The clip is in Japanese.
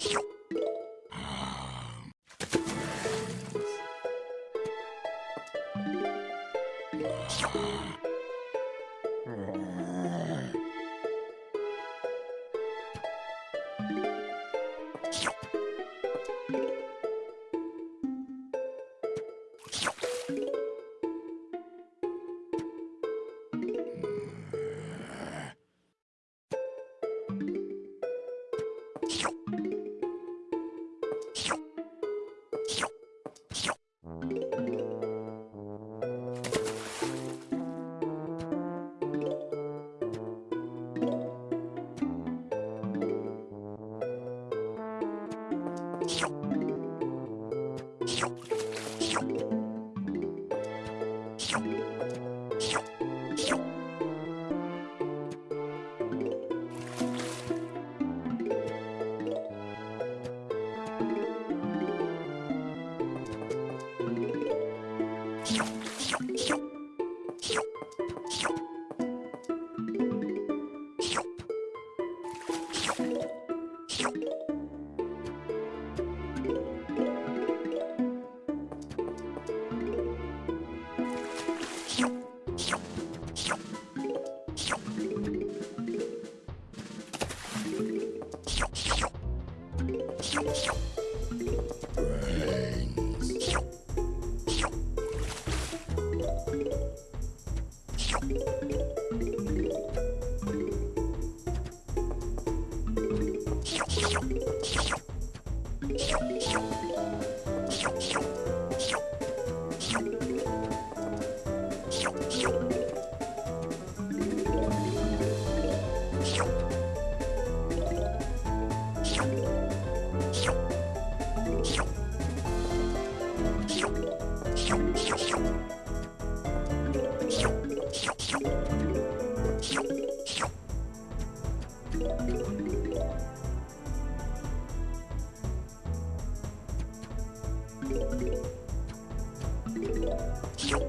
you Yo. Shoop, shoop. よっ。